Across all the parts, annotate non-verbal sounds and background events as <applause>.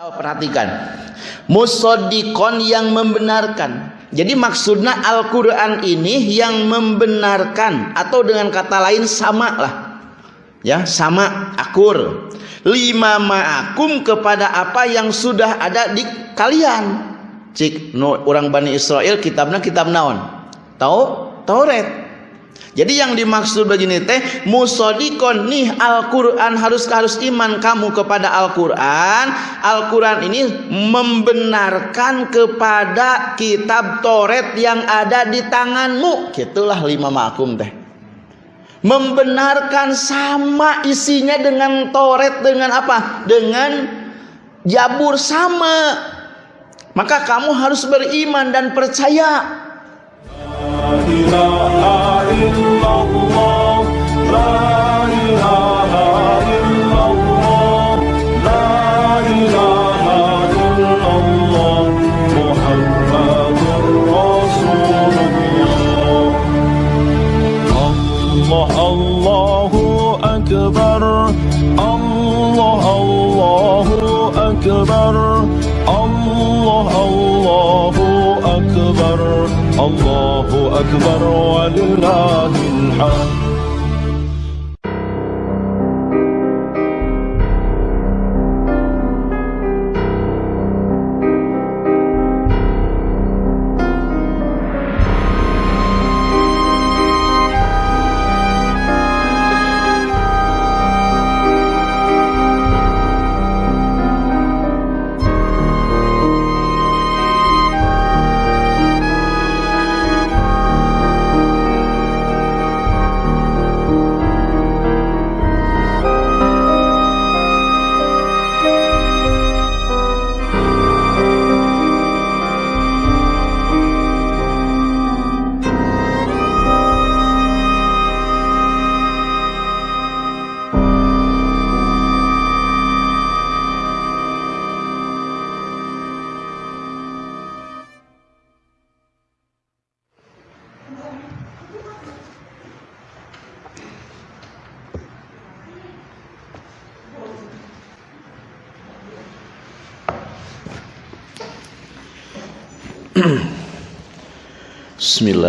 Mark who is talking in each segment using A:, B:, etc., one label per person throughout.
A: Oh, perhatikan. Musodikon yang membenarkan. Jadi maksudnya Al-Quran ini yang membenarkan. Atau dengan kata lain sama lah. Ya, sama, akur. Lima ma'akum kepada apa yang sudah ada di kalian. Cik, no, orang Bani Israel kitabnya kitab naon? Tahu? Taurat. Jadi yang dimaksud begini teh musodikon nih Al-Quran harus harus iman kamu kepada Al-Quran. Al-Quran ini membenarkan kepada kitab Toret yang ada di tanganmu. Gitulah lima makum teh. Membenarkan sama isinya dengan Toret dengan apa? Dengan Jabur sama. Maka kamu harus beriman dan percaya
B: الله أكبر ولله الحمد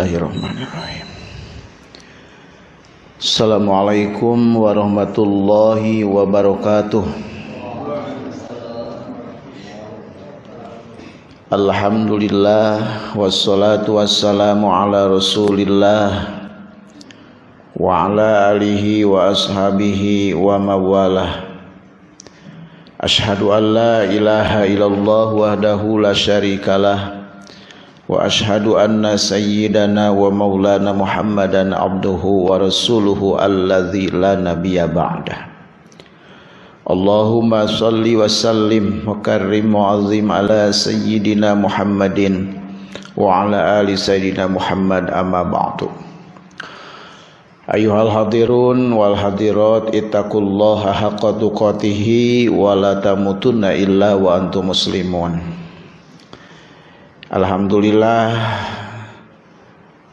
A: Bismillahirrahmanirrahim. Assalamualaikum warahmatullahi wabarakatuh. Alhamdulillah wassalatu wassalamu ala Rasulillah wa ala alihi wa ashabihi wa mawalah. Ashhadu an la ilaha illallah wahdahu la syarikalah وأشهد أن سيدنا ومولانا محمدا عبده ورسوله الذي لا نبي بعده. اللهم صل وسلم وكرم وعظم على سيدنا محمد وعلى آل سيدنا محمد أما بعد. أيها الحاضرون والحاضرات اتقوا الله حق تقاته ولا تموتن إلا وأنتم مسلمون. Alhamdulillah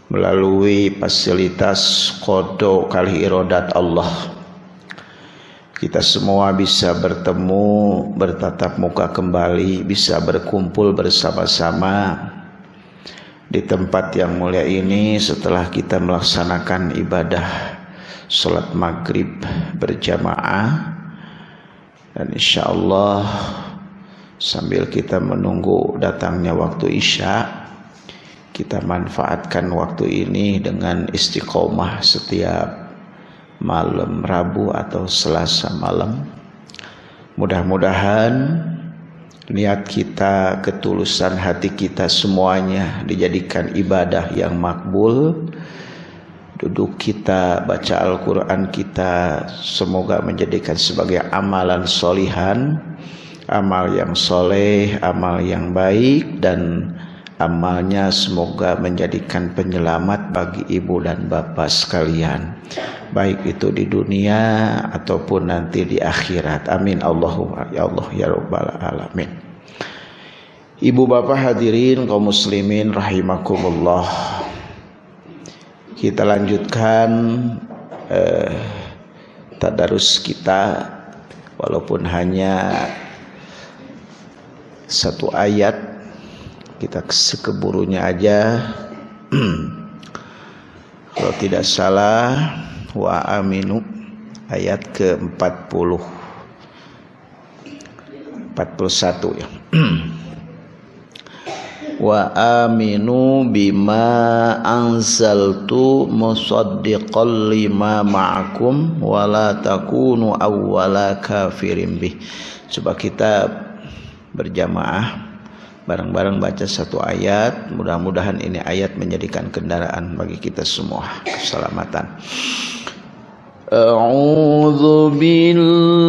A: melalui fasilitas kodo kali irodat Allah kita semua bisa bertemu bertatap muka kembali bisa berkumpul bersama-sama di tempat yang mulia ini setelah kita melaksanakan ibadah sholat maghrib berjamaah. Dan insya Allah sambil kita menunggu datangnya waktu isya kita manfaatkan waktu ini dengan istiqomah setiap malam Rabu atau Selasa malam. Mudah-mudahan niat kita ketulusan hati kita semuanya dijadikan ibadah yang makbul. Duduk kita baca Al-Quran kita semoga menjadikan sebagai amalan solihan amal yang soleh, amal yang baik dan amalnya semoga menjadikan penyelamat bagi ibu dan bapak sekalian. Baik itu di dunia ataupun nanti di akhirat. Amin. Allahumma ya Allah ya rabbal alamin. Ibu bapak hadirin kaum muslimin rahimakumullah. Kita lanjutkan eh, tadarus kita walaupun hanya satu ayat. Kita sekeburunya aja. <clears throat> Kalau tidak salah wa aminu ayat ke-40. 41 ya. <clears throat> Wa aminu bima anzaltu musaddiqan lima ma'akum wa la takunu awwala kafirin bih. Coba kita berjamaah bareng-bareng baca satu ayat mudah-mudahan ini ayat menjadikan kendaraan bagi kita semua keselamatan. A'udzu billahi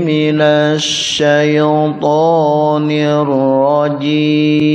A: minasy syaithanir rajim.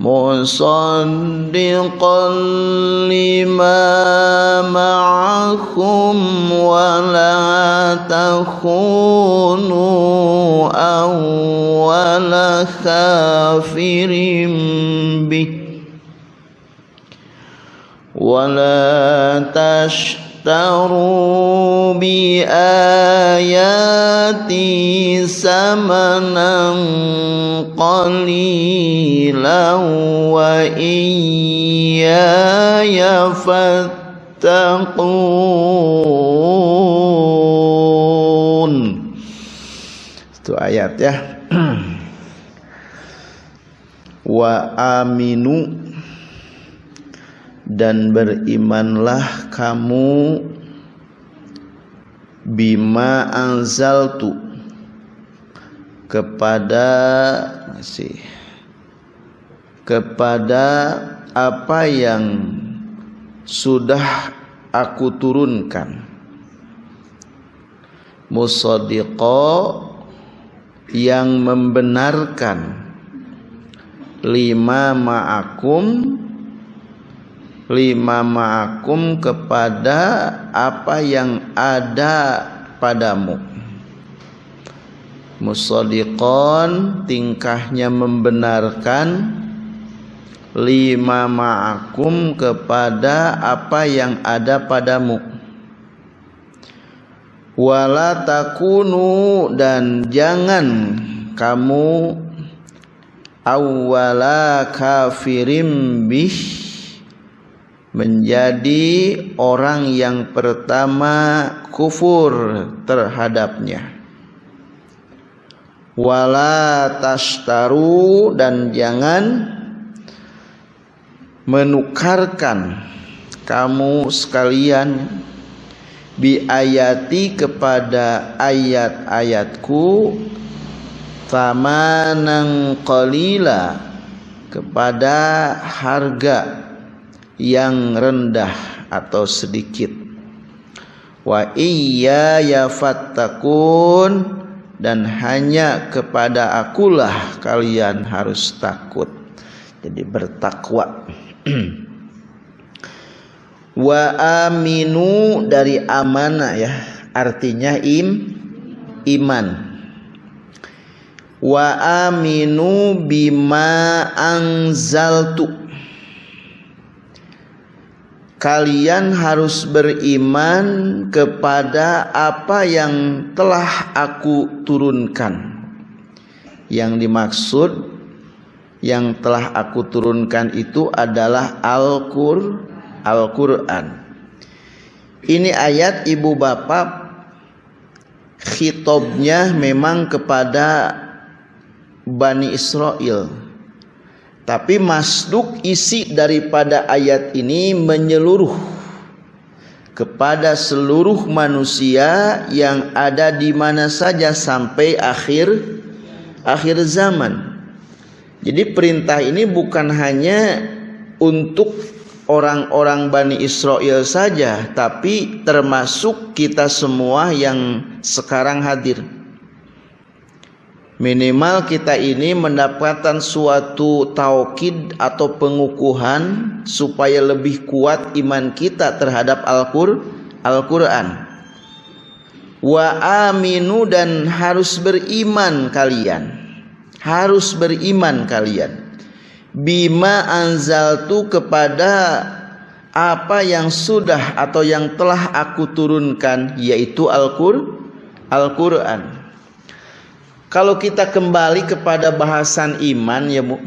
A: مصدقا لما معكم ولا تخونوا أول كافر به. ولا تشتروا بآياتي ثمنا قليلا وإياي فاتقون itu ayat ya wa aminu dan berimanlah kamu bima anzaltu kepada masih kepada apa yang sudah aku turunkan. Musaddiqa yang membenarkan. Lima ma'akum lima ma'akum kepada apa yang ada padamu. Musadiqon tingkahnya membenarkan. Lima ma'akum kepada apa yang ada padamu. Wala takunu dan jangan kamu awwala kafirim bih menjadi orang yang pertama kufur terhadapnya. Wala tastaru dan jangan menukarkan kamu sekalian bi ayati kepada ayat-ayatku tamanan qalila kepada harga yang rendah atau sedikit. Wa iya ya fattakun dan hanya kepada akulah kalian harus takut. Jadi bertakwa. <clears throat> Wa aminu dari amanah ya. Artinya im iman. Wa aminu bima anzaltu kalian harus beriman kepada apa yang telah aku turunkan. Yang dimaksud yang telah aku turunkan itu adalah Al-Qur Al-Qur'an. Ini ayat ibu bapak khitobnya memang kepada Bani Israel tapi masduk isi daripada ayat ini menyeluruh kepada seluruh manusia yang ada di mana saja sampai akhir akhir zaman. Jadi perintah ini bukan hanya untuk orang-orang Bani Israel saja, tapi termasuk kita semua yang sekarang hadir. Minimal kita ini mendapatkan suatu taukid atau pengukuhan supaya lebih kuat iman kita terhadap Al-Qur'an. Wa aminu dan harus beriman kalian. Harus beriman kalian bima anzaltu kepada apa yang sudah atau yang telah aku turunkan yaitu Al-Qur'an. Al-Qur'an. Kalau kita kembali kepada bahasan iman ya Bu.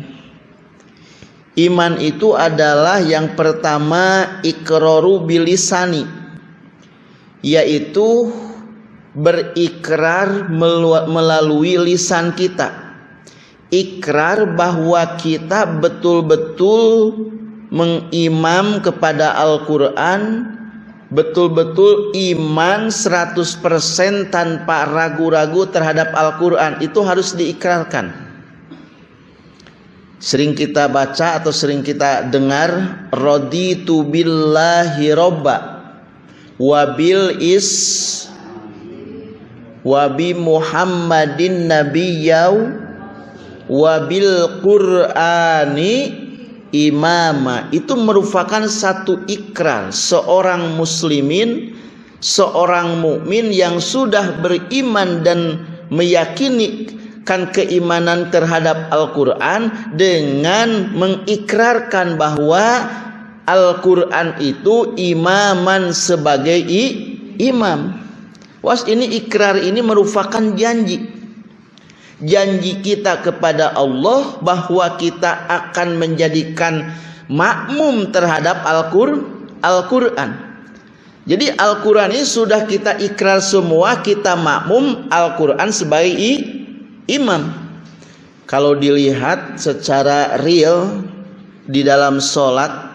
A: Iman itu adalah yang pertama ikraru bilisani yaitu berikrar melalui lisan kita ikrar bahwa kita betul-betul mengimam kepada Al-Quran betul-betul iman 100% tanpa ragu-ragu terhadap Al-Quran. Itu harus diikrarkan. Sering kita baca atau sering kita dengar raditu billahi robba wabil is wabi muhammadin nabiyau wabil qur'ani imama. Itu merupakan satu ikrar. Seorang muslimin seorang mukmin yang sudah beriman dan meyakini kan keimanan terhadap Al-Qur'an dengan mengikrarkan bahwa Al-Qur'an itu imaman sebagai imam. Was ini ikrar ini merupakan janji janji kita kepada Allah bahwa kita akan menjadikan makmum terhadap Al-Qur'an. Jadi Al-Qur'an ini sudah kita ikrar semua kita makmum Al-Qur'an sebagai imam. Kalau dilihat secara real di dalam solat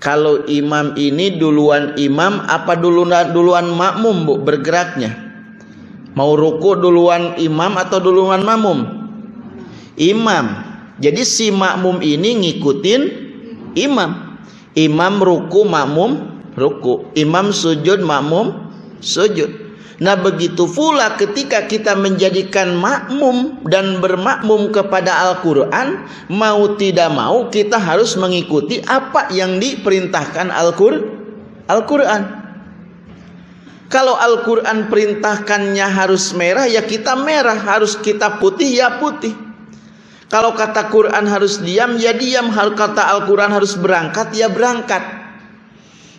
A: kalau imam ini duluan imam apa duluan duluan makmum Bu bergeraknya? Mau ruku duluan imam atau duluan makmum? Imam. Jadi si makmum ini ngikutin imam. Imam ruku makmum ruku. Imam sujud makmum sujud. Nah begitu pula ketika kita menjadikan makmum dan bermakmum kepada Al-Quran Mau tidak mau kita harus mengikuti apa yang diperintahkan Al-Quran kalau Al-Quran perintahkannya harus merah, ya kita merah. Harus kita putih, ya putih. Kalau kata Quran harus diam, ya diam. Kalau kata Al-Quran harus berangkat, ya berangkat.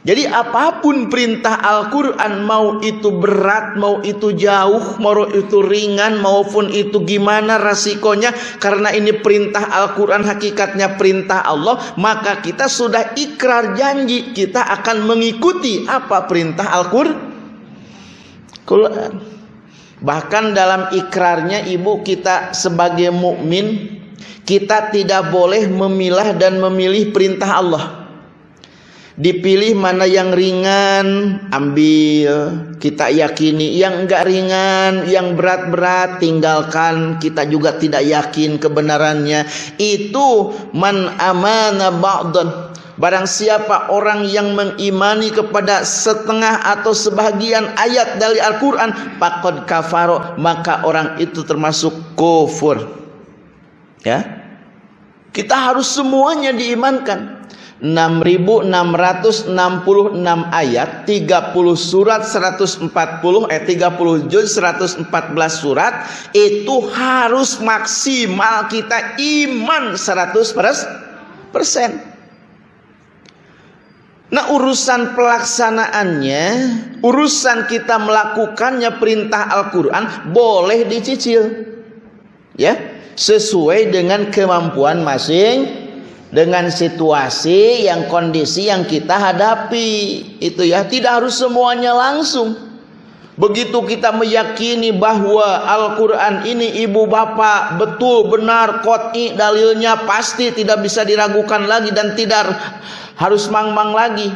A: Jadi apa pun perintah Al-Quran, mau itu berat, mau itu jauh, mau itu ringan, maupun itu gimana resikonya. Karena ini perintah Al-Quran, hakikatnya perintah Allah. Maka kita sudah ikrar janji, kita akan mengikuti apa perintah Al-Quran. Quran. Bahkan dalam ikrarnya ibu kita sebagai mukmin kita tidak boleh memilah dan memilih perintah Allah. Dipilih mana yang ringan, ambil. Kita yakini yang enggak ringan, yang berat-berat tinggalkan. Kita juga tidak yakin kebenarannya. Itu man amana ba'dan Barang siapa orang yang mengimani kepada setengah atau sebagian ayat dari Al-Quran Pakod kafaro Maka orang itu termasuk kufur. Ya? Kita harus semuanya diimankan. 6666 ayat 30 surat 140 eh 30 juz 114 surat itu harus maksimal kita iman 100 persen Nah urusan pelaksanaannya Urusan kita melakukannya perintah Al-Quran Boleh dicicil. Ya Sesuai dengan kemampuan masing Dengan situasi yang kondisi yang kita hadapi. Itu ya Tidak harus semuanya langsung Begitu kita meyakini bahwa Al-Quran ini ibu bapak betul benar kot'i dalilnya pasti tidak bisa diragukan lagi dan tidak harus mang-mang lagi.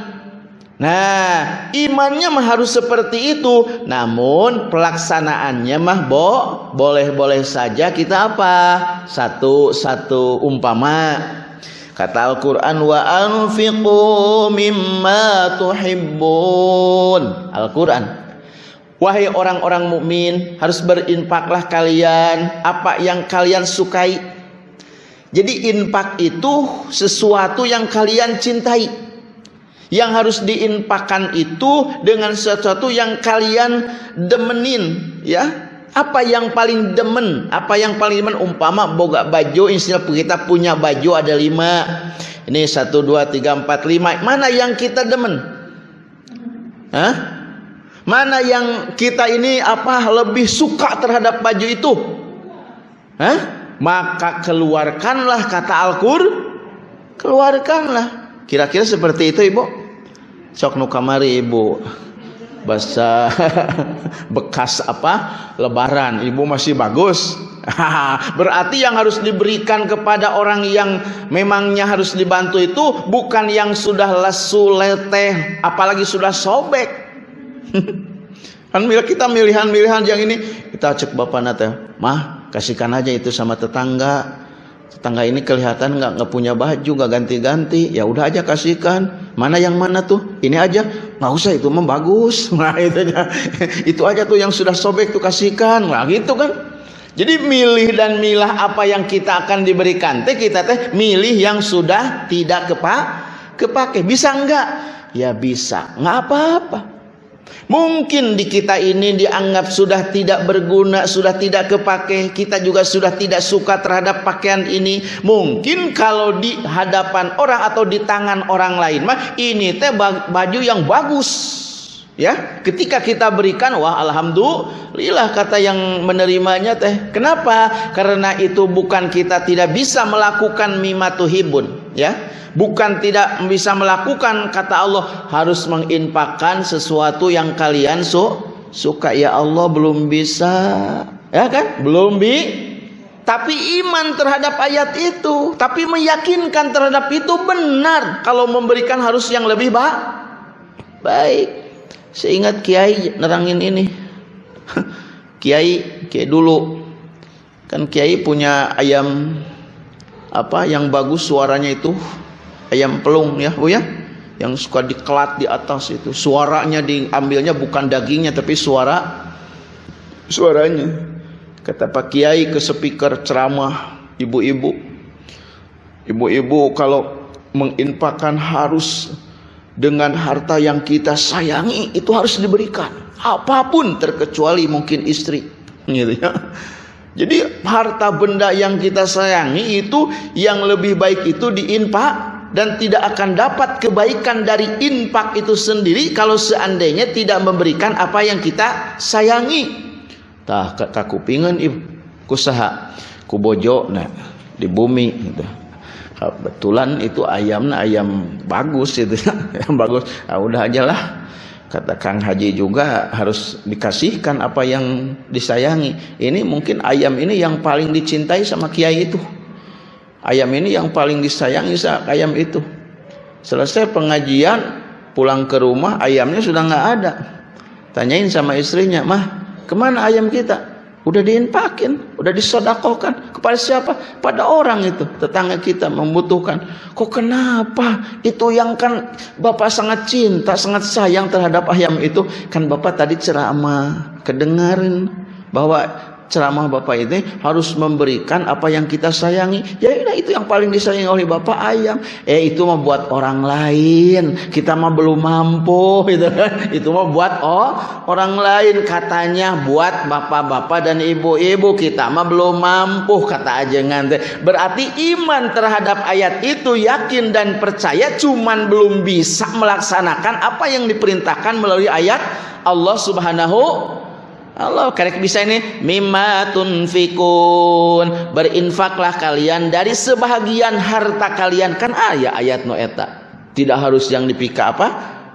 A: Nah, imannya mah harus seperti itu. Namun pelaksanaannya mah bo boleh-boleh saja kita apa? Satu satu umpama Kata Al-Quran wa anfiqu mimma tuhibbun. Al-Quran. Wahai orang-orang mukmin, harus berinfaklah kalian apa yang kalian sukai. Jadi infak itu sesuatu yang kalian cintai. Yang harus diinfakkan itu dengan sesuatu yang kalian demenin, ya apa yang paling demen apa yang paling demen umpama boga baju istilah kita punya baju ada lima ini satu dua tiga empat lima mana yang kita demen Hah? Mana yang kita ini apa lebih suka terhadap baju itu? Hah? maka keluarkanlah kata Al-Qur keluarkanlah. Kira-kira seperti itu ibu? Sok nu kamari ibu. Bahasa <laughs> bekas apa? Lebaran. Ibu masih bagus. <laughs> Berarti yang harus diberikan kepada orang yang memangnya harus dibantu itu bukan yang sudah lesu leteh apalagi sudah sobek kan kita milihan-milihan yang ini kita cek bapak nate mah kasihkan aja itu sama tetangga. Tetangga ini kelihatan nggak nggak punya baju nggak ganti-ganti. Ya udah aja kasihkan. Mana yang mana tuh? Ini aja. Nggak usah itu mah <laughs> nah itu itu aja tuh yang sudah sobek tuh kasihkan. Nah gitu kan. Jadi milih dan milah apa yang kita akan diberikan teh kita teh milih yang sudah tidak kepak kepake. Bisa enggak ya bisa. Nggak apa-apa Mungkin di kita ini dianggap sudah tidak berguna, sudah tidak kepake. Kita juga sudah tidak suka terhadap pakaian ini. Mungkin kalau di hadapan orang atau di tangan orang lain mah ini teh baju yang bagus. Ya, ketika kita berikan wah alhamdulillah kata yang menerimanya teh. Kenapa? Karena itu bukan kita tidak bisa melakukan mimatuhibun, ya. Bukan tidak bisa melakukan kata Allah harus menginfakkan sesuatu yang kalian su suka. Ya Allah belum bisa. Ya kan? Belum bi. Tapi iman terhadap ayat itu tapi meyakinkan terhadap itu benar. Kalau memberikan harus yang lebih baik baik seingat kiai nerangin ini. <laughs> Kiai kiai dulu. Kan kiai punya ayam apa yang bagus suaranya itu. Ayam pelung ya Bu ya. Yang suka dikelat di atas itu. Suaranya diambilnya bukan dagingnya tapi suara. Suaranya. Kata Pak Kiai ke speaker ceramah ibu-ibu. Ibu-ibu kalau menginfakkan harus dengan harta yang kita sayangi itu harus diberikan apa pun terkecuali mungkin istri gitu ya jadi harta benda yang kita sayangi itu yang lebih baik itu diinfak dan tidak akan dapat kebaikan dari infak itu sendiri kalau seandainya tidak memberikan apa yang kita sayangi. Tah kakupingan ibu kusaha kubojo nah di bumi gitu. Kebetulan itu ayamnya ayam bagus itu <laughs> yang bagus. Nah, udah aja lah. Kata Kang Haji juga harus dikasihkan apa yang disayangi. Ini mungkin ayam ini yang paling dicintai sama kiai itu. Ayam ini yang paling disayangi ayam itu. Selesai pengajian pulang ke rumah ayamnya sudah nggak ada. Tanyain sama istrinya mah ke mana ayam kita udah diinpakin udah disodakokan kepada siapa? Pada orang itu. Tetangga kita membutuhkan. Kok kenapa? Itu yang kan bapak sangat cinta sangat sayang terhadap ayam itu. Kan bapak tadi ceramah. Kedengarin bahwa ceramah Bapak ini harus memberikan apa yang kita sayangi. Ya itu yang paling disayangi oleh Bapak ayam. Eh itu mah buat orang lain. Kita mah belum mampu <laughs> gitu kan. Itu mah buat oh orang lain katanya buat bapak-bapak dan ibu-ibu kita mah belum mampu kata ajengan teh. Berarti iman terhadap ayat itu yakin dan percaya cuman belum bisa melaksanakan apa yang diperintahkan melalui ayat Allah Subhanahu Allah karek bisa ini mimma tunfikun. Berinfaklah kalian dari sebahagian harta kalian. Kan ayat ayat no eta. Tidak harus yang dipika apa?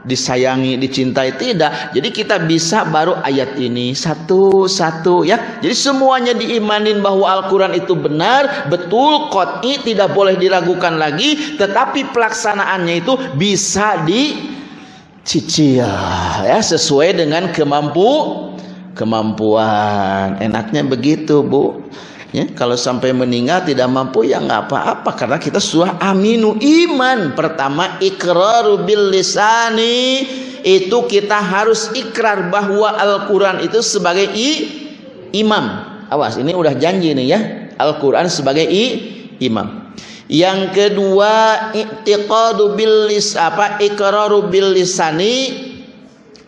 A: Disayangi dicintai tidak. Jadi kita bisa baru ayat ini satu-satu ya. Jadi semuanya diimanin bahwa Al-Quran itu benar betul kot'i tidak boleh diragukan lagi tetapi pelaksanaannya itu bisa dicicil ya sesuai dengan kemampu kemampuan enaknya begitu Bu Ya, kalau sampai meninggal tidak mampu ya nggak apa-apa karena kita sudah aminu iman. Pertama ikraru bil lisani itu kita harus ikrar bahwa Al-Qur'an itu sebagai i, imam. Awas, ini udah janji nih ya. Al-Qur'an sebagai i, imam. Yang kedua i'tiqadu bil lis apa ikraru bil lisani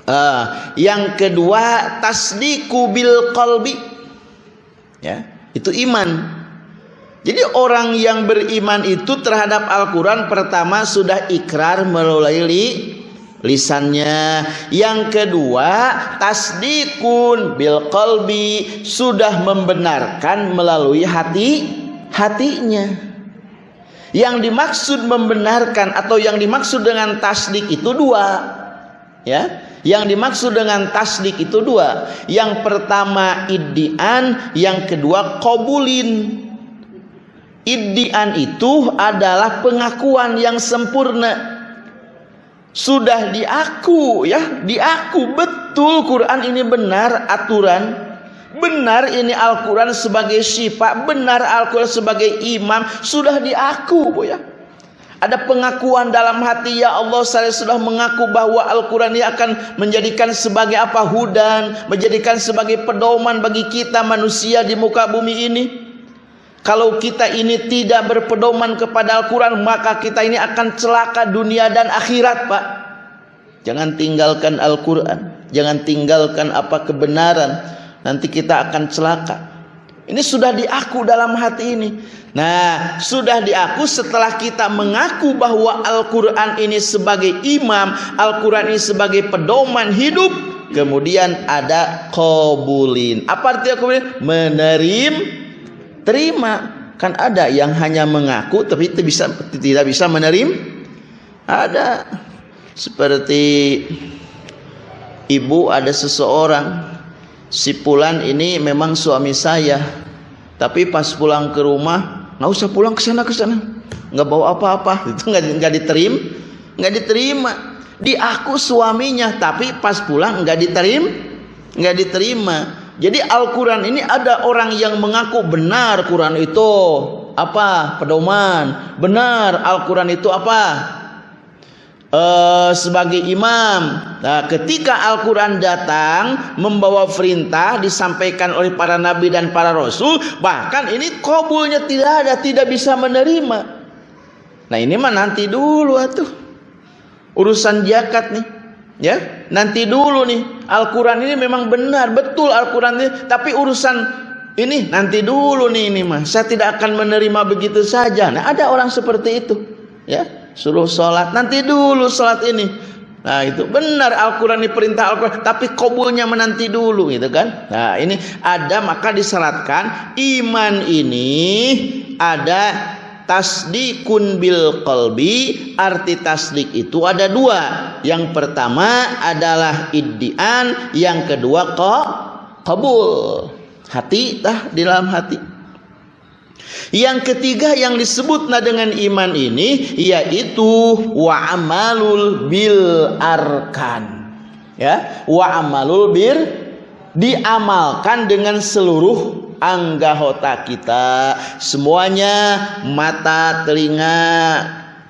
A: uh, yang kedua tasdiku bil qalbi ya itu iman. Jadi orang yang beriman itu terhadap Al-Quran pertama sudah ikrar melalui li, lisannya. Yang kedua tasdikun bil qalbi sudah membenarkan melalui hati hatinya. Yang dimaksud membenarkan atau yang dimaksud dengan tasdik itu dua. Ya, yang dimaksud dengan tasdik itu dua. Yang pertama iddian, yang kedua kobulin. Iddian itu adalah pengakuan yang sempurna. Sudah diaku ya, diaku betul Quran ini benar aturan. Benar ini Al-Quran sebagai syifa, benar Al-Quran sebagai imam, sudah diaku ya. Ada pengakuan dalam hati ya Allah saya sudah mengaku bahwa Al-Quran ini akan menjadikan sebagai apa hudan, menjadikan sebagai pedoman bagi kita manusia di muka bumi ini. Kalau kita ini tidak berpedoman kepada Al-Quran maka kita ini akan celaka dunia dan akhirat Pak. Jangan tinggalkan Al-Quran, jangan tinggalkan apa kebenaran, nanti kita akan celaka. Ini sudah diaku dalam hati ini. Nah, sudah diaku setelah kita mengaku bahwa Al-Quran ini sebagai imam, Al-Quran ini sebagai pedoman hidup. Kemudian ada kobulin. Apa artinya kobulin? Menerim, terima. Kan ada yang hanya mengaku tapi tidak bisa tidak bisa menerim. Ada seperti ibu ada seseorang si Pulan ini memang suami saya. Tapi pas pulang ke rumah nggak usah pulang ke sana ke sana. Nggak bawa apa-apa. <laughs> Itu nggak nggak diterima nggak diterima. Di aku suaminya tapi pas pulang nggak diterima nggak diterima. Jadi Al-Quran ini ada orang yang mengaku benar Quran itu. Apa? Pedoman. Benar Al-Quran itu apa uh, sebagai imam. Nah, ketika Al-Quran datang membawa perintah disampaikan oleh para nabi dan para rasul, bahkan ini kabulnya tidak ada, tidak bisa menerima. Nah ini mah nanti dulu atuh urusan jakat nih, ya nanti dulu nih. Al-Quran ini memang benar betul Al-Quran ini, tapi urusan ini nanti dulu nih ini mah. Saya tidak akan menerima begitu saja. Nah ada orang seperti itu, ya suruh sholat. Nanti dulu sholat ini. Nah itu benar. Al-Quran ini perintah Al-Quran. Tapi kabulnya menanti dulu gitu kan? Nah ini ada maka disyaratkan iman ini ada tasdikun bil qalbi. Arti tasdik itu ada dua. Yang pertama adalah iddian. Yang kedua kok kabul. Hati tah di dalam hati yang ketiga yang disebut nah dengan iman ini yaitu wa amalul bil arkan. Ya, wa amalul bir diamalkan dengan seluruh anggota kita semuanya mata, telinga,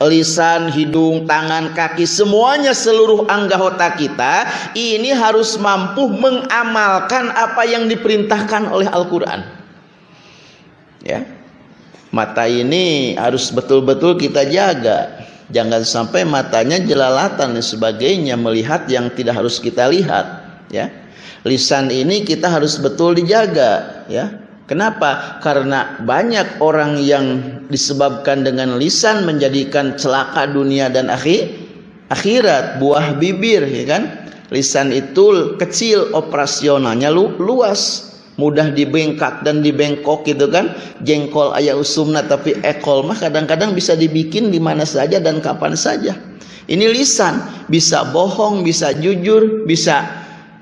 A: lisan, hidung, tangan, kaki, semuanya seluruh anggota kita ini harus mampu mengamalkan apa yang diperintahkan oleh Al-Qur'an. Ya. Mata ini harus betul-betul kita jaga. Jangan sampai matanya jelalatan dan sebagainya melihat yang tidak harus kita lihat, ya. Lisan ini kita harus betul dijaga, ya. Kenapa? Karena banyak orang yang disebabkan dengan lisan menjadikan celaka dunia dan akhir akhirat, buah bibir, ya kan? Lisan itu kecil operasionalnya lu, luas mudah dibengkak dan dibengkok gitu kan. Jengkol ayah usumna tapi ekol mah kadang-kadang bisa dibikin di mana saja dan kapan saja. Ini lisan bisa bohong bisa jujur bisa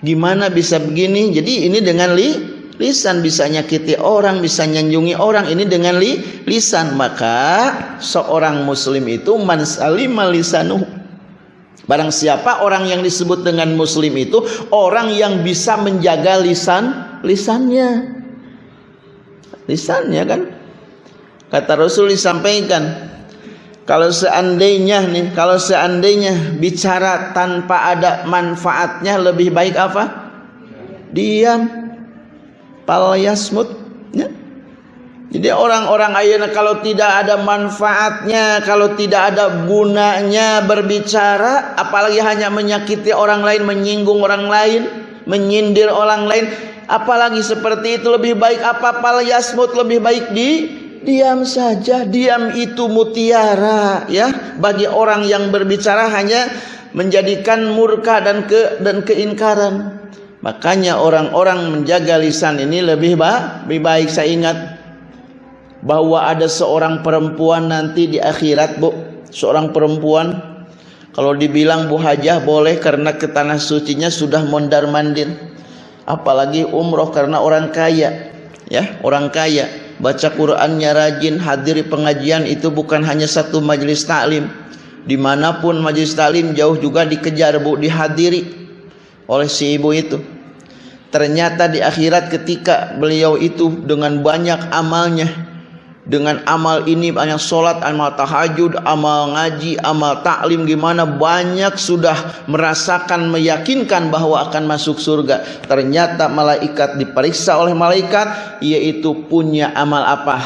A: gimana bisa begini. Jadi ini dengan li lisan bisa nyakiti orang bisa nyanjungi orang. Ini dengan li lisan. Maka seorang muslim itu man salima Barang siapa orang yang disebut dengan muslim itu orang yang bisa menjaga lisan lisannya. lisannya kan kata Rasul disampaikan kalau seandainya nih kalau seandainya bicara tanpa ada manfaatnya lebih baik apa diam palayasmut ya. jadi orang-orang ayana kalau tidak ada manfaatnya kalau tidak ada gunanya berbicara apalagi hanya menyakiti orang lain menyinggung orang lain menyindir orang lain apalagi seperti itu lebih baik apa palayasmut lebih baik di diam saja. Diam itu mutiara ya. Bagi orang yang berbicara hanya menjadikan murka dan ke dan keingkaran makanya orang-orang menjaga lisan ini lebih baik lebih baik. Saya ingat bahwa ada seorang perempuan nanti di akhirat Bu. Seorang perempuan. Kalau dibilang Bu Hajah boleh karena ke tanah sucinya sudah mondar mandir apalagi umroh karena orang kaya. Ya orang kaya. Baca Qurannya rajin hadiri pengajian itu bukan hanya satu majelis taklim di mana pun majelis taklim jauh juga dikejar bu dihadiri oleh si ibu itu. Ternyata di akhirat ketika beliau itu dengan banyak amalnya dengan amal ini banyak solat, amal tahajud, amal ngaji, amal taklim gimana banyak sudah merasakan meyakinkan bahwa akan masuk surga. Ternyata malaikat diperiksa oleh malaikat yaitu punya amal apa?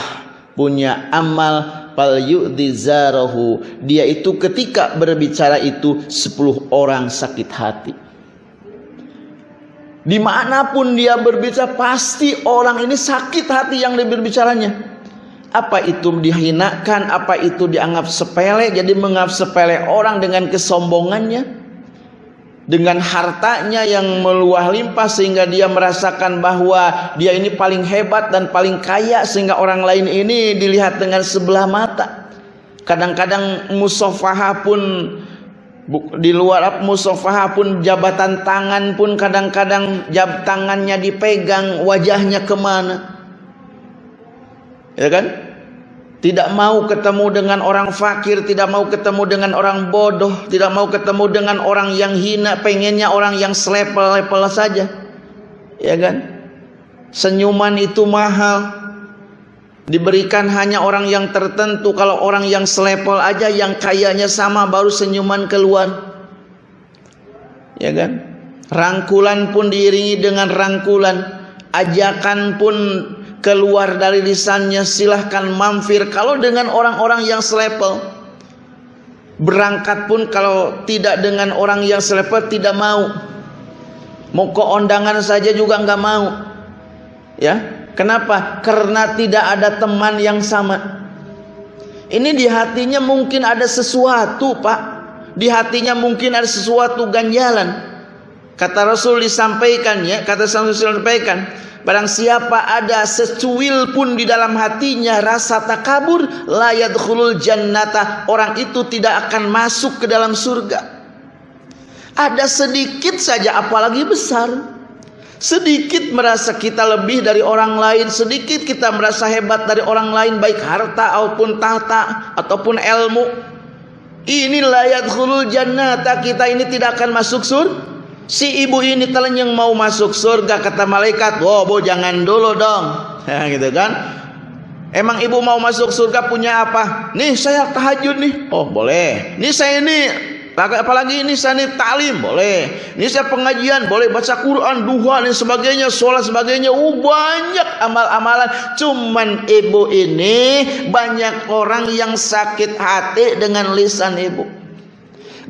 A: Punya amal fal. Dia itu ketika berbicara itu 10 orang sakit hati. Di mana pun dia berbicara pasti orang ini sakit hati yang berbicaranya apa itu dihinakan, apa itu dianggap sepele, jadi menganggap sepele orang dengan kesombongannya, dengan hartanya yang meluah limpah sehingga dia merasakan bahwa dia ini paling hebat dan paling kaya sehingga orang lain ini dilihat dengan sebelah mata. Kadang-kadang musofaha pun di luar musofaha pun jabatan tangan pun kadang-kadang jab tangannya dipegang wajahnya ke mana ya kan tidak mau ketemu dengan orang fakir, tidak mau ketemu dengan orang bodoh, tidak mau ketemu dengan orang yang hina, pengennya orang yang selepel-lepel saja. Ya kan? Senyuman itu mahal. Diberikan hanya orang yang tertentu. Kalau orang yang selepel aja yang kayanya sama baru senyuman keluar. Ya kan? Rangkulan pun diiringi dengan rangkulan. Ajakan pun keluar dari lisannya silahkan mampir. Kalau dengan orang-orang yang selepel berangkat pun kalau tidak dengan orang yang selepel tidak mau. Mau ke undangan saja juga nggak mau. Ya kenapa? Karena tidak ada teman yang sama. Ini di hatinya mungkin ada sesuatu pak. Di hatinya mungkin ada sesuatu ganjalan kata Rasul disampaikan ya kata Rasul disampaikan Barang siapa ada secuil pun di dalam hatinya rasa takabur, la yadkhulul jannata, orang itu tidak akan masuk ke dalam surga. Ada sedikit saja apalagi besar. Sedikit merasa kita lebih dari orang lain, sedikit kita merasa hebat dari orang lain baik harta ataupun tahta ataupun ilmu. Ini layat khulul jannata kita ini tidak akan masuk surga Si ibu ini yang mau masuk surga kata malaikat, "Oh, bu jangan dulu dong." <laughs> Ya, gitu kan? Emang ibu mau masuk surga punya apa? Nih saya tahajud nih. Oh, boleh. Nih saya ini apalagi ini saya ini boleh. Ini saya pengajian boleh baca Quran, duha dan sebagainya, sholat sebagainya. Uh, banyak amal-amalan. Cuman ibu ini banyak orang yang sakit hati dengan lisan ibu.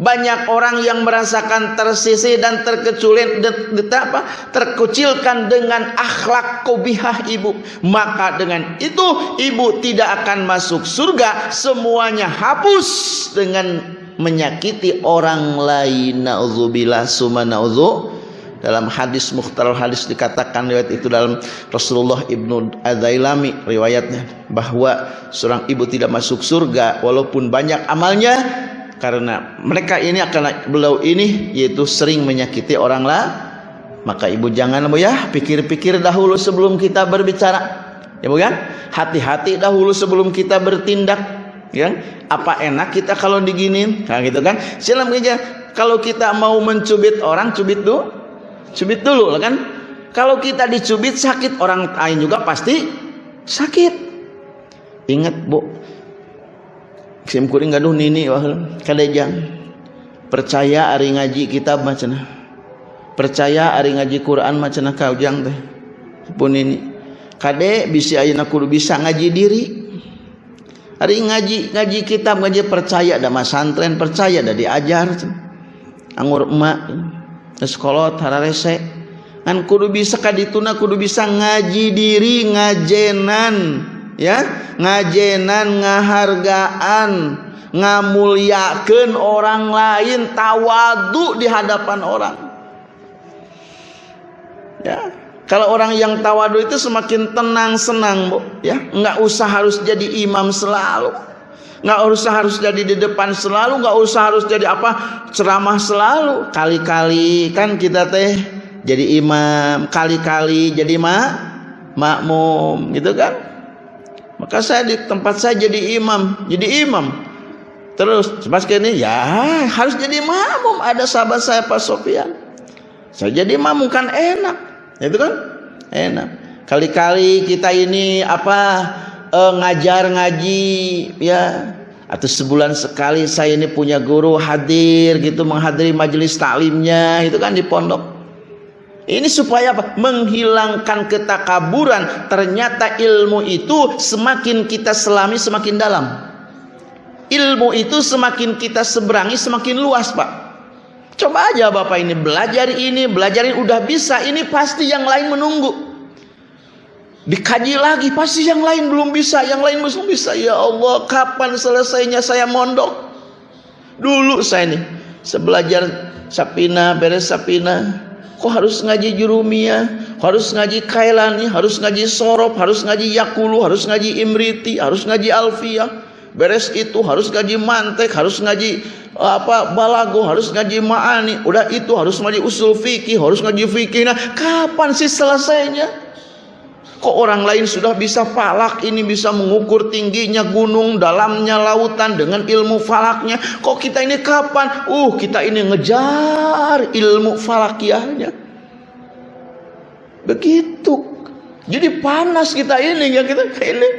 A: Banyak orang yang merasakan tersisih dan terkeculit apa, terkucilkan dengan akhlak kobihah ibu. Maka dengan itu ibu tidak akan masuk surga. Semuanya hapus dengan menyakiti orang lain. Nauzubillah summa dalam hadis mukhtar hadis dikatakan riwayat itu dalam Rasulullah Ibnu Adailami riwayatnya bahwa seorang ibu tidak masuk surga walaupun banyak amalnya karena mereka ini akan beliau ini yaitu sering menyakiti orang lah. Maka ibu jangan bu ya. Pikir-pikir dahulu sebelum kita berbicara. Ya bu kan hati-hati dahulu sebelum kita bertindak ya. Apa enak kita kalau diginin? Nah gitu kan? Silam aja. Kalau kita mau mencubit orang cubit dulu cubit dulu kan? Kalau kita dicubit sakit orang lain juga pasti sakit. Ingat bu sim kuring gaduh nini wah kadejang. Percaya ari ngaji kitab macana. Percaya ari ngaji Quran macana kaujang teh. Pun ini kade bisa ayeuna kudu bisa ngaji diri. Hari ngaji ngaji kitab ngaji percaya ada mas santren percaya ada diajar. Anggur emak sekolot hararese kan kudu bisa kadituna kudu bisa ngaji diri ngajenan ya ngajenan ngahargaan ngamuliakeun orang lain tawadu di hadapan orang ya kalau orang yang tawadu itu semakin tenang senang bu, ya nggak usah harus jadi imam selalu, nggak usah harus jadi di depan selalu, nggak usah harus jadi apa ceramah selalu. Kali-kali kan kita teh jadi imam, kali-kali jadi mak makmum, gitu kan? Maka saya di tempat saya jadi imam, jadi imam. Terus pas ini ya harus jadi makmum. Ada sahabat saya Pak Sofian. Saya jadi makmum kan enak itu kan enak kali-kali kita ini apa eh, ngajar ngaji ya atau sebulan sekali saya ini punya guru hadir gitu menghadiri majelis taklimnya itu kan di pondok ini supaya menghilangkan ketakaburan. Ternyata ilmu itu semakin kita selami semakin dalam. Ilmu itu semakin kita seberangi semakin luas pak. Coba aja Bapak ini belajar ini, belajar ini. Udah bisa, ini pasti yang lain menunggu. Dikaji lagi, pasti yang lain belum bisa, yang lain belum bisa. Ya Allah, kapan selesainya? Saya mondok? Dulu saya nih, sebelajar sapina, beres sapina, kok harus ngaji jurumia, harus ngaji kailani, harus ngaji sorop, harus ngaji yakulu, harus ngaji imriti, harus ngaji alfiyah. Beres itu. Harus ngaji mantek, harus ngaji apa balago? Harus ngaji ma'ani? Udah itu harus ngaji usul fikih harus ngaji fikih. Nah kapan sih selesainya kok orang lain sudah bisa falak? Ini bisa mengukur tingginya gunung dalamnya lautan dengan ilmu falaknya. Kok kita ini kapan? Uh kita ini ngejar ilmu falakiahnya. Begitu jadi panas kita ini ya kita ini.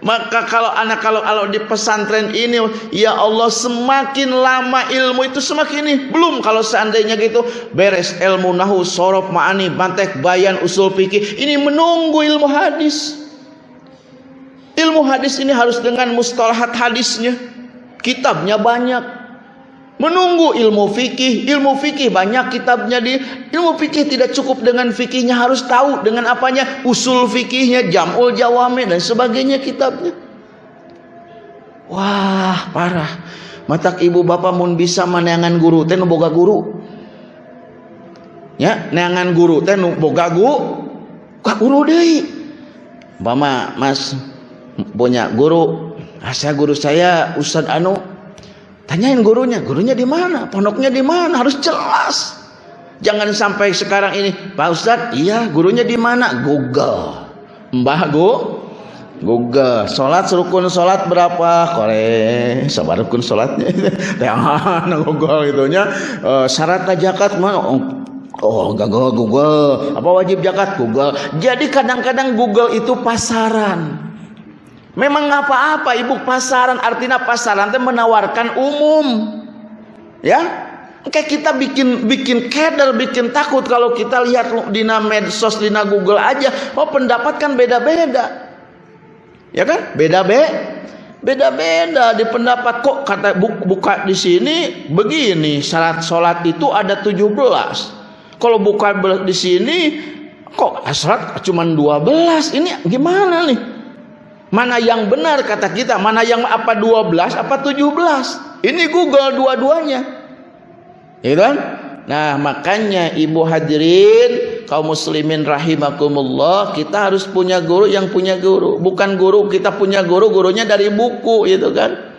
A: Maka kalau anak kalau kalau di pesantren ini ya Allah semakin lama ilmu itu semakin ini. Belum kalau seandainya gitu. Beres ilmu nahu sorof ma'ani bantek bayan usul fikih. Ini menunggu ilmu hadis. Ilmu hadis ini harus dengan mustalahat hadisnya. Kitabnya banyak menunggu ilmu fikih. Ilmu fikih banyak kitabnya di ilmu fikih tidak cukup dengan fikihnya. Harus tahu dengan apanya. Usul fikihnya jamul jawame dan sebagainya kitabnya. Wah parah. Matak ibu bapak mun bisa meneangan guru teh boga guru? Ya neangan guru teh boga guru kak guru deh Bama mas punya guru asa guru saya Ustad Anu Tanyain gurunya, gurunya di mana? Pondoknya di mana? Harus jelas. Jangan sampai sekarang ini, Pak Ustadz, iya gurunya di mana? Google. Mbah Gu, Google. Sholat rukun sholat berapa? Kore, sabar rukun sholatnya. <laughs> Yang Google itunya. Uh, syarat zakat mana? Oh, oh Google, Google. Apa wajib zakat? Google. Jadi kadang-kadang Google itu pasaran. Memang apa-apa ibu pasaran artinya pasaran itu menawarkan umum. Ya. Kayak kita bikin bikin keder, bikin takut kalau kita lihat di medsos, di Google aja, oh pendapat kan beda-beda. Ya kan? Beda-beda. Beda-beda di pendapat kok kata buka di sini begini syarat sholat itu ada 17. Kalau buka di sini kok syarat cuma 12. Ini gimana nih? Mana yang benar kata kita, mana yang apa 12, apa 17. Ini Google dua-duanya. Ya kan? Nah, makanya Ibu hadirin kaum muslimin rahimakumullah, kita harus punya guru yang punya guru. Bukan guru kita punya guru, gurunya dari buku gitu kan.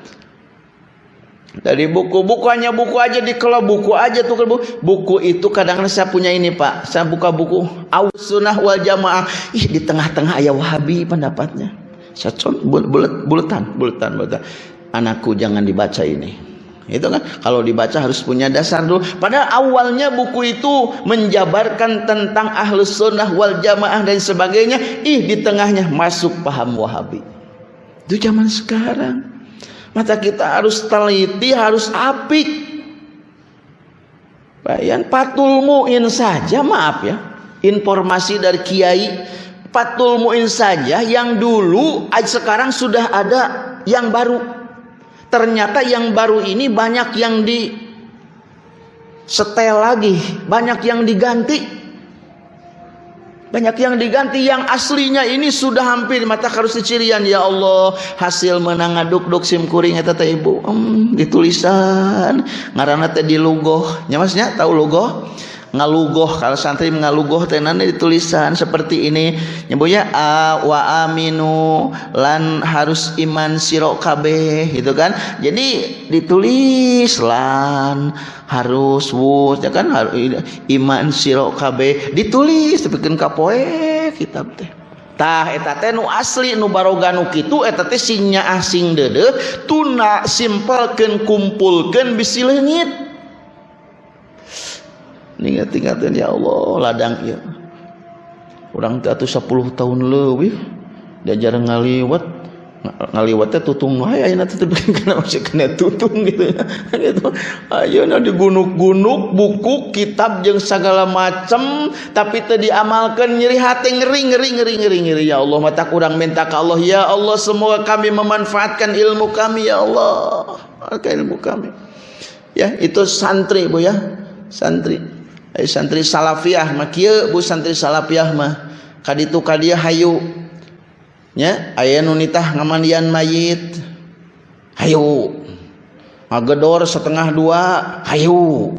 A: Dari buku, buku hanya buku aja di kalau buku aja tuh buku. buku itu kadang-kadang saya punya ini pak, saya buka buku Aus Sunnah wal Jamaah. Ih di tengah-tengah ayah Wahabi pendapatnya. Saya bulet buletan, buletan, buletan. Anakku jangan dibaca ini. itu kan? Kalau dibaca harus punya dasar dulu. Padahal awalnya buku itu menjabarkan tentang ahlus sunnah wal jamaah dan sebagainya. Ih di tengahnya masuk paham wahabi. Itu zaman sekarang. Maka kita harus teliti harus apik. Bayan patul muin saja maaf ya. Informasi dari kiai patul muin saja yang dulu sekarang sudah ada yang baru. Ternyata yang baru ini banyak yang di setel lagi, banyak yang diganti. Banyak yang diganti yang aslinya ini sudah hampir mata harus dicirian. Ya Allah hasil menang aduk duk sim kuring teh ibu. Hmm, ditulisan. Ngaranna teh di lugoh nya masnya tahu lugoh ngalugoh kalau santri ngalugoh tenane ditulisan seperti ini. Nyebutnya a wa aminu lan harus iman siro kabeh gitu kan? Jadi ditulis lan harus wus ya kan? Iman siro kabeh. Ditulis bikin kapoe kitab teh. Tah eta teh nu asli nu baroga nu kitu eta teh singnya asing dede tuna simpelkeun kumpulkeun bisi leungit ingat-ingatan ya Allah ladang ya orang tuh 10 tahun lebih diajar ngaliwat. Ngaliwatnya tutung wae ayeuna teh bikin kena masih kena tutung <laughs> gitu ya. Gitu. Ayeuna di gunuk-gunuk buku kitab jeung segala macam tapi teu diamalkan nyeri hati ngeri ngeri ngeri ngeri ngeri. Ya Allah mata kurang minta ke Allah. Ya Allah semoga kami memanfaatkan ilmu kami ya Allah. Ilmu kami. Ya itu santri Bu ya. Santri Ay santri salafiyah mah kieu Bu santri salafiyah mah. Kaditu kadia hayu. Nya aya nu nitah ngamandian mayit. Hayu. Ngagedor setengah dua hayu.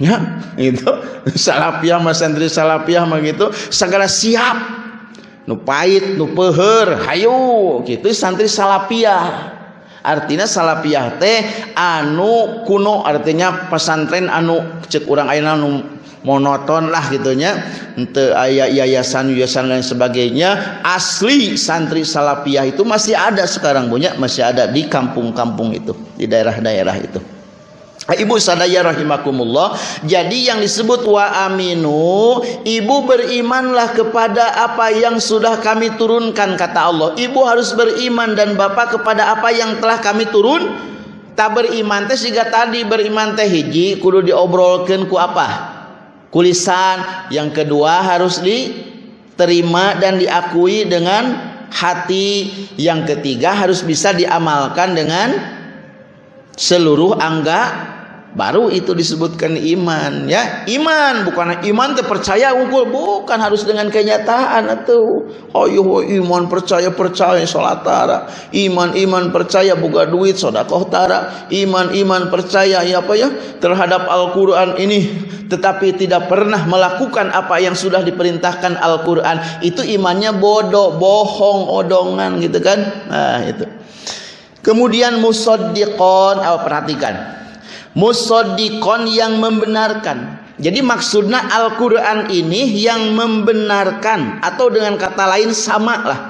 A: Nya <laughs> itu salafiyah mah santri salafiyah mah gitu segala siap. Nu pait nu hayu. Gitu santri salafiyah artinya salafiyah teh anu kuno artinya pesantren anu cek orang ayeuna anu monoton lah gitunya ente ayah yayasan yayasan dan sebagainya asli santri salafiyah itu masih ada sekarang punya masih ada di kampung-kampung itu di daerah-daerah itu Ibu sadaya rahimakumullah. Jadi yang disebut wa aminu, ibu berimanlah kepada apa yang sudah kami turunkan kata Allah. Ibu harus beriman dan bapak kepada apa yang telah kami turun. Tak beriman teh jika tadi beriman teh hiji kudu diobrolkan ku apa? Kulisan. Yang kedua harus diterima dan diakui dengan hati. Yang ketiga harus bisa diamalkan dengan seluruh angga baru itu disebutkan iman ya. Iman bukan iman terpercaya unggul bukan harus dengan kenyataan atau oh iman percaya percaya sholat tara. Iman iman percaya buka duit sodakoh tara. Iman iman percaya ya apa ya terhadap Al-Quran ini. Tetapi tidak pernah melakukan apa yang sudah diperintahkan Al-Quran. Itu imannya bodoh bohong odongan gitu kan? Nah itu. Kemudian musaddiqon, oh, perhatikan. Musaddiqon yang membenarkan. Jadi maksudnya Al-Qur'an ini yang membenarkan atau dengan kata lain sama lah.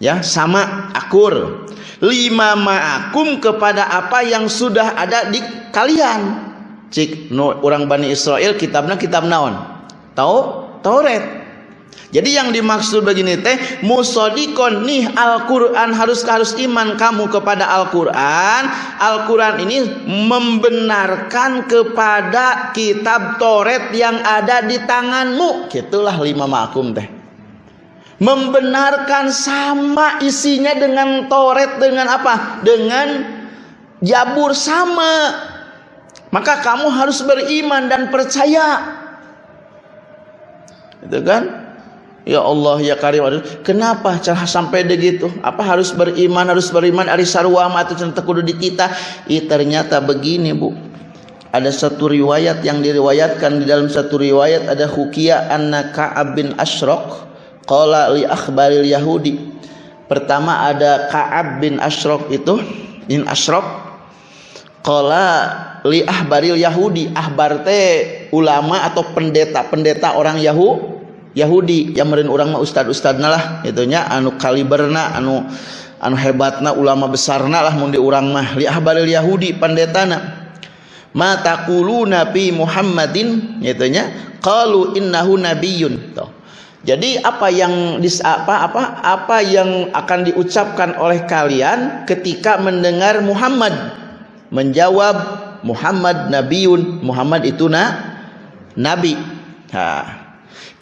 A: Ya, sama akur. Lima ma'akum kepada apa yang sudah ada di kalian. Cik no, orang Bani Israel kitabnya kitab naon? Tahu? Taurat. Jadi yang dimaksud begini teh musodikon nih Al-Quran harus harus iman kamu kepada Al-Quran. Al-Quran ini membenarkan kepada kitab Toret yang ada di tanganmu. Itulah lima makum teh. Membenarkan sama isinya dengan Toret dengan apa? Dengan Jabur sama. Maka kamu harus beriman dan percaya. Itu kan? Ya Allah ya Karim kenapa cara sampai begitu apa harus beriman harus beriman? Ari sarua atau cerita kudu di kita. Ih, ternyata begini Bu. Ada satu riwayat yang diriwayatkan. Di dalam satu riwayat ada hukia anna Ka'ab bin Ashraq qala li akhbaril Yahudi. Pertama ada Ka'ab bin Ashraq itu bin Ashraq qala li ahbaril Yahudi. Ahbar ulama atau pendeta-pendeta orang Yahudi Yahudi yang meren orang mah ustad ustad lah itunya anu kaliberna anu anu hebatna ulama besarna lah mun urang mah. Li ahbaril yahudi pandetana. Ma taquluna fi muhammadin gitu nya qalu innahu nabiyyun. Tuh. Jadi apa yang dis, apa apa apa yang akan diucapkan oleh kalian ketika mendengar Muhammad? Menjawab Muhammad nabiun Muhammad itu na nabi. Ha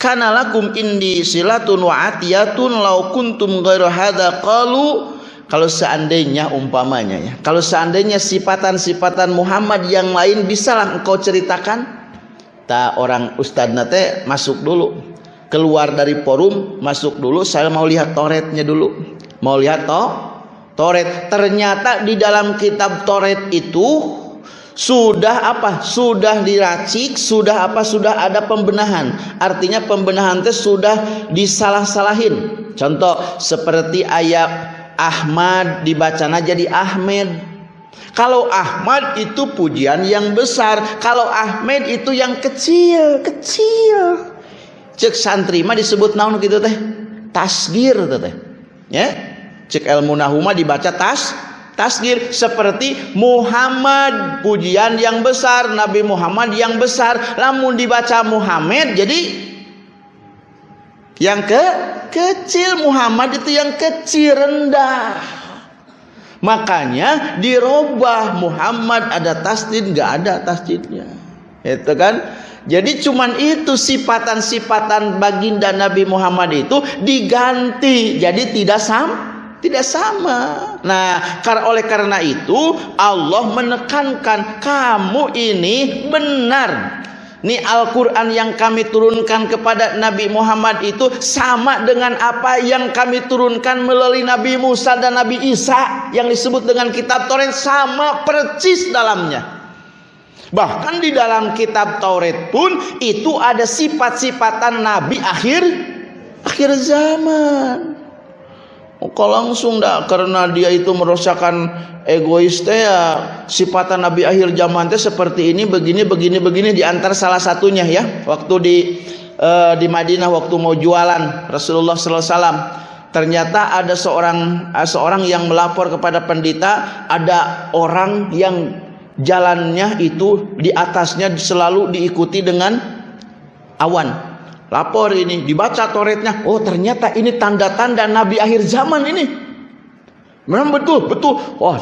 A: kana lakum indi silatun wa atiyatun law kuntum ghairu hadza qalu kalau seandainya umpamanya ya kalau seandainya sifatan-sifatan Muhammad yang lain bisalah engkau ceritakan? Ta orang ustadz nate masuk dulu. Keluar dari forum masuk dulu. Saya mau lihat toretnya dulu. Mau lihat toh toret. Ternyata di dalam kitab toret itu sudah apa? Sudah diracik sudah apa? Sudah ada pembenahan. Artinya pembenahan itu sudah disalah-salahin. Contoh seperti ayat Ahmad dibacana jadi Ahmed. Kalau Ahmad itu pujian yang besar kalau Ahmed itu yang kecil kecil. Cek santri mah disebut naon gitu teh? Tasgir teh. Ya? Cek ilmu nahuma dibaca tas tasgir seperti Muhammad pujian yang besar Nabi Muhammad yang besar. Lamun dibaca Muhammad jadi yang ke kecil Muhammad itu yang kecil rendah. Makanya dirubah Muhammad ada tasdid nggak ada tasdidnya. Itu kan? Jadi cuman itu sifatan-sifatan baginda Nabi Muhammad itu diganti jadi tidak sama tidak sama. Nah, karena oleh karena itu Allah menekankan kamu ini benar. Ini Al-Quran yang kami turunkan kepada Nabi Muhammad itu sama dengan apa yang kami turunkan melalui Nabi Musa dan Nabi Isa yang disebut dengan kitab Taurat sama percis dalamnya. Bahkan di dalam kitab Taurat pun itu ada sifat-sifatan Nabi akhir akhir zaman. Kok langsung dah karena dia itu merusakan egois teh ya. Sifatan Nabi akhir zaman teh seperti ini begini begini begini di antara salah satunya ya. Waktu di uh, di Madinah waktu mau jualan Rasulullah sallallahu alaihi wasallam. Ternyata ada seorang uh, seorang yang melapor kepada pendeta ada orang yang jalannya itu di atasnya selalu diikuti dengan awan lapor ini dibaca toretnya oh ternyata ini tanda-tanda nabi akhir zaman ini. Memang betul betul. Wah oh,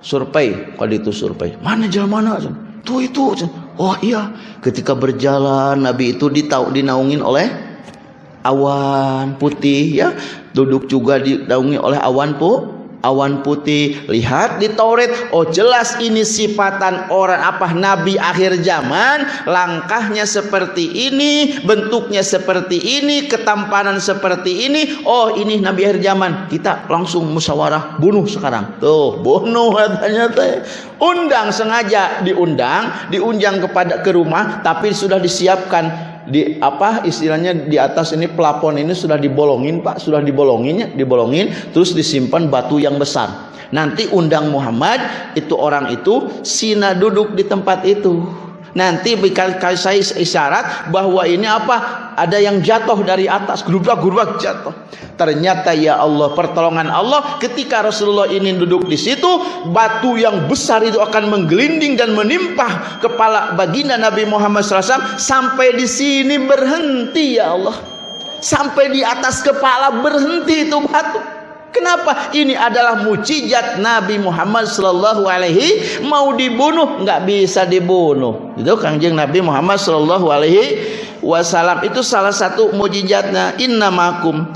A: survei. Kalau itu survei. Mana jalan mana tuh itu oh iya. Ketika berjalan nabi itu ditau dinaungin oleh awan putih ya. Duduk juga dinaungi oleh awan pu awan putih. Lihat di Taurat. Oh jelas ini sifatan orang apa? Nabi akhir zaman. Langkahnya seperti ini. Bentuknya seperti ini. Ketampanan seperti ini. Oh ini nabi akhir zaman. Kita langsung musyawarah. Bunuh sekarang. Tuh bunuh katanya teh. Undang sengaja diundang. Diunjang kepada ke rumah. Tapi sudah disiapkan di apa istilahnya di atas ini plafon ini sudah dibolongin Pak, sudah dibolonginnya, dibolongin terus disimpan batu yang besar. Nanti undang Muhammad itu orang itu sina duduk di tempat itu. Nanti kalau saya isyarat bahwa ini apa? Ada yang jatuh dari atas, gerubak-gerubak jatuh. Ternyata ya Allah, pertolongan Allah ketika Rasulullah ini duduk di situ, batu yang besar itu akan menggelinding dan menimpa kepala baginda Nabi Muhammad SAW sampai di sini berhenti ya Allah. Sampai di atas kepala berhenti itu batu. Kenapa? Ini adalah mujizat Nabi Muhammad Sallallahu Alaihi mau dibunuh nggak bisa dibunuh. Itu kanjeng Nabi Muhammad Sallallahu Alaihi Wasallam itu salah satu mujizatnya. Inna makum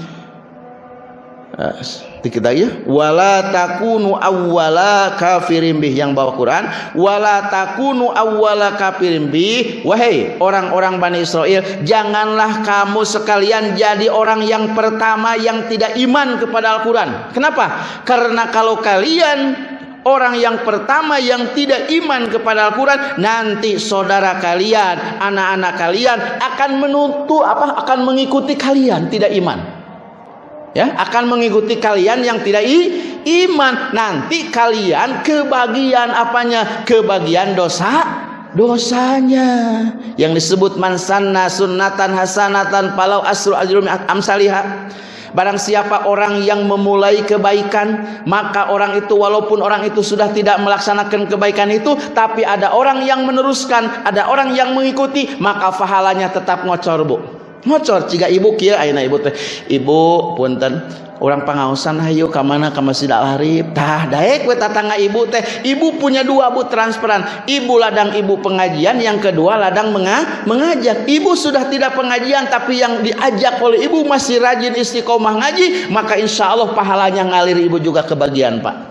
A: kita ya. Wala takunu awwala kafirin bih. Yang bawa Quran. Wala takunu awwala kafirin bih. Wahai orang-orang Bani Israel janganlah kamu sekalian jadi orang yang pertama yang tidak iman kepada Al-Quran. Kenapa? Karena kalau kalian orang yang pertama yang tidak iman kepada Al-Quran nanti saudara kalian anak-anak kalian akan menuntut apa? Akan mengikuti kalian tidak iman ya akan mengikuti kalian yang tidak iman. Nanti kalian kebagian apanya? Kebagian dosa dosanya. Yang disebut mansanna sunnatan hasanatan palau asru ajrum amsalihah Barang siapa orang yang memulai kebaikan, maka orang itu walaupun orang itu sudah tidak melaksanakan kebaikan itu, tapi ada orang yang meneruskan, ada orang yang mengikuti, maka pahalanya tetap ngocor, Bu. Ngocor jika ibu kia ayeuna ibu teh. Ibu punten orang pangausan hayu ke mana ke Masjid Al Harib tah daek we tatangga ibu teh. Ibu punya dua bu transparan. Ibu ladang ibu pengajian yang kedua ladang menga mengajak. Ibu sudah tidak pengajian tapi yang diajak oleh ibu masih rajin istiqomah ngaji maka insya Allah pahalanya ngalir ibu juga kebagian pak.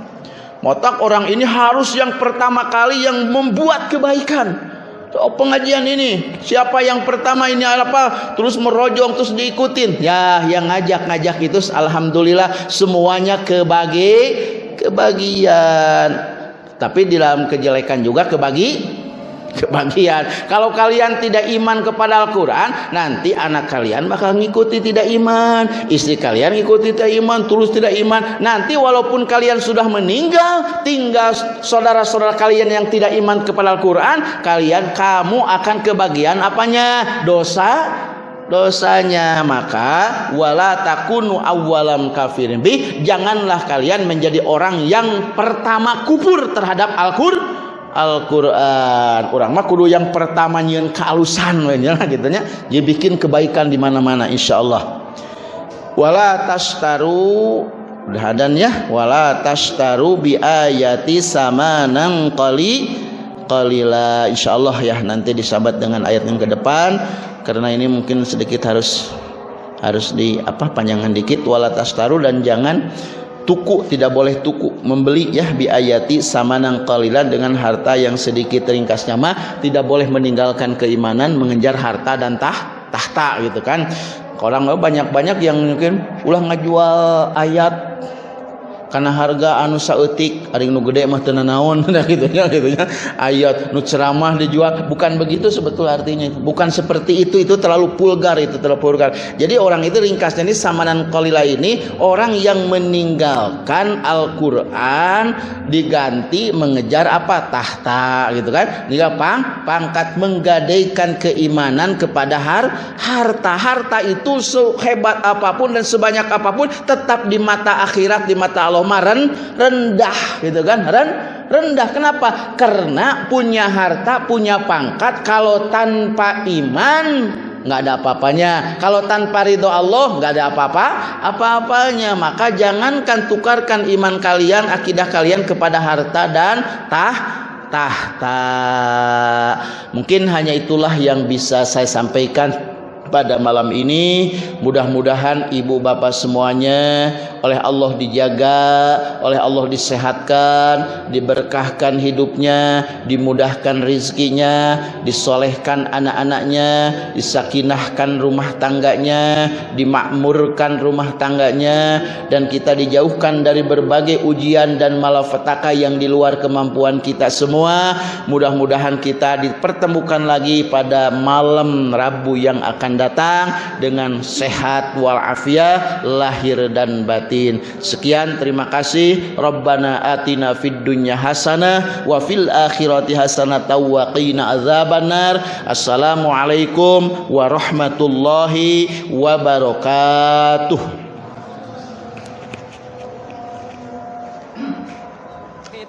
A: Motak orang ini harus yang pertama kali yang membuat kebaikan Oh, pengajian ini siapa yang pertama ini apa terus merojong terus diikutin? Ya yang ngajak-ngajak itu alhamdulillah semuanya kebagi kebagian tapi di dalam kejelekan juga kebagi kebagian. Kalau kalian tidak iman kepada Al-Quran, nanti anak kalian bakal ngikuti tidak iman, istri kalian ngikuti tidak iman, tulus tidak iman. Nanti walaupun kalian sudah meninggal, tinggal saudara-saudara kalian yang tidak iman kepada Al-Quran, kalian kamu akan kebagian apanya? Dosa dosanya maka wala takunu awalam kafirin bi janganlah kalian menjadi orang yang pertama kufur terhadap Al-Qur'an Al-Quran. Kurang mah kudu yang pertama nyian kealusan ya gitu nya. Dia bikin kebaikan di mana-mana insyaallah. Wala tastaru dan ya. Wala tastaru bi ayati nang qali qalila. Insyaallah ya nanti disabat dengan ayat yang ke depan. Karena ini mungkin sedikit harus harus di apa panjangan dikit. Wala tastaru dan jangan tuku tidak boleh tuku. Membeli ya biayati sama nang kalilan dengan harta yang sedikit ringkasnya. Mah tidak boleh meninggalkan keimanan mengejar harta dan tah tahta gitu kan. Orang banyak-banyak yang mungkin ulah ngajual ayat karena harga anu saeutik ari nu gede mah teu naon <laughs> gitu ya gitu ya ayat nu ceramah dijual bukan begitu sebetul artinya bukan seperti itu itu terlalu vulgar itu terlalu vulgar. Jadi orang itu ringkasnya ini samanan qalila ini orang yang meninggalkan Al-Qur'an diganti mengejar apa? Tahta gitu kan? Dia pang pangkat menggadaikan keimanan kepada har harta. Harta itu sehebat apa pun dan sebanyak apa pun tetap di mata akhirat di mata Allah Allah rendah gitu kan? Ren, rendah. Kenapa? Karena punya harta punya pangkat kalau tanpa iman nggak ada apa-apanya. Kalau tanpa ridho Allah nggak ada apa-apa apa-apanya. Maka jangankan tukarkan iman kalian akidah kalian kepada harta dan tah tahta. Mungkin hanya itulah yang bisa saya sampaikan pada malam ini. Mudah-mudahan ibu bapak semuanya oleh Allah dijaga oleh Allah disehatkan diberkahkan hidupnya dimudahkan rizkinya disolehkan anak-anaknya disakinahkan rumah tangganya dimakmurkan rumah tangganya dan kita dijauhkan dari berbagai ujian dan malapetaka yang di luar kemampuan kita semua. Mudah-mudahan kita dipertemukan lagi pada malam Rabu yang akan datang dengan sehat walafiat lahir dan batin. Sekian terima kasih. Rabbana atina fid dunya hasanah wa fil akhirati hasanah wa qina azabannar. Assalamualaikum warahmatullahi wabarakatuh.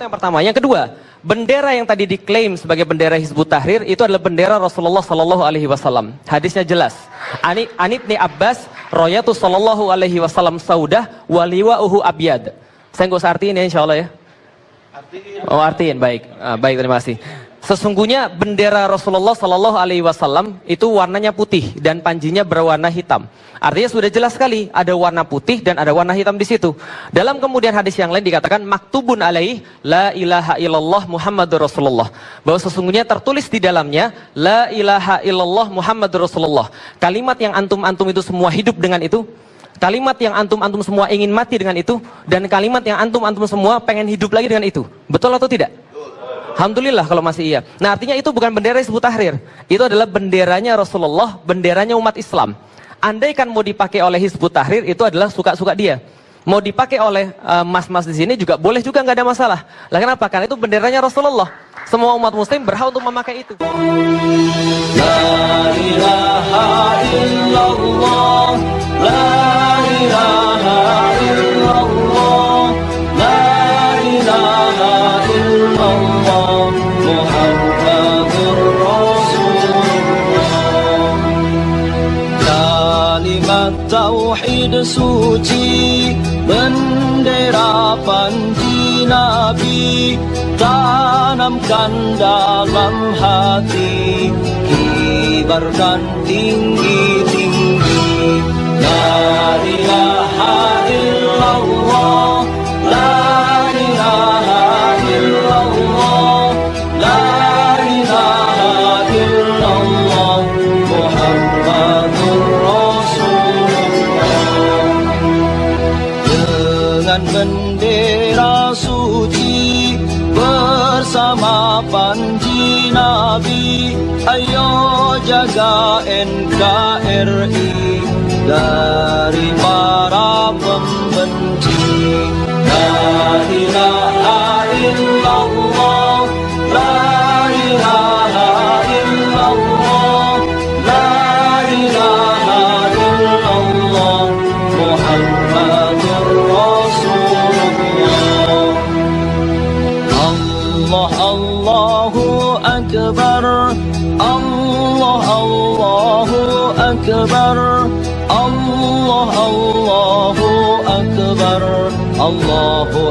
C: Yang pertama. Yang kedua, bendera yang tadi diklaim sebagai bendera Hizbut Tahrir itu adalah bendera Rasulullah Sallallahu Alaihi Wasallam. Hadisnya jelas. Ani Anit ni Abbas, Royatu Sallallahu Alaihi Wasallam Saudah, waliwa uhu abiyad. Saya nggak usah artiin ya Insya Allah ya. Oh artiin baik, ah, baik terima kasih. Sesungguhnya bendera Rasulullah Sallallahu Alaihi Wasallam itu warnanya putih dan panjinya berwarna hitam. Artinya sudah jelas sekali ada warna putih dan ada warna hitam di situ. Dalam kemudian hadis yang lain dikatakan maktubun alaih la ilaha illallah Muhammadur Rasulullah. Bahwa sesungguhnya tertulis di dalamnya la ilaha illallah Muhammadur Rasulullah. Kalimat yang antum-antum itu semua hidup dengan itu Kalimat yang antum-antum semua ingin mati dengan itu dan kalimat yang antum-antum semua pengen hidup lagi dengan itu. Betul atau tidak? Alhamdulillah kalau masih iya. Nah artinya itu bukan bendera Hizbut Tahrir. Itu adalah benderanya Rasulullah, benderanya umat Islam. Andaikan mau dipakai oleh Hizbut Tahrir itu adalah suka-suka dia. Mau dipakai oleh eh, mas-mas uh, di sini juga boleh juga nggak ada masalah. Lah kenapa? Karena itu benderanya Rasulullah. Semua umat muslim berhak untuk memakai itu. La ilaha illallah, la ilaha
D: Kalimat suci Bendera panji Nabi Tanamkan dalam hati Kibarkan tinggi-tinggi La ilaha illallah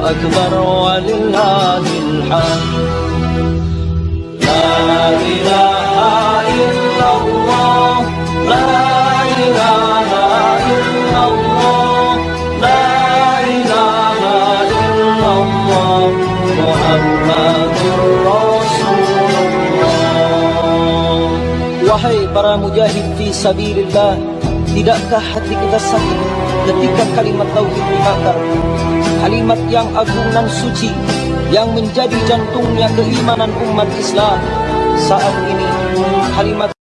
D: Allahu Akbar walillahil hamd La ilaha illallah La ilaha illallah La ilaha illallah Muhammadur Rasulullah Wahai para mujahid fi sabilillah Tidakkah hati kita sakit ketika kalimat tauhid dibakar Kalimat yang agung dan suci Yang menjadi jantungnya keimanan umat Islam Saat ini kalimat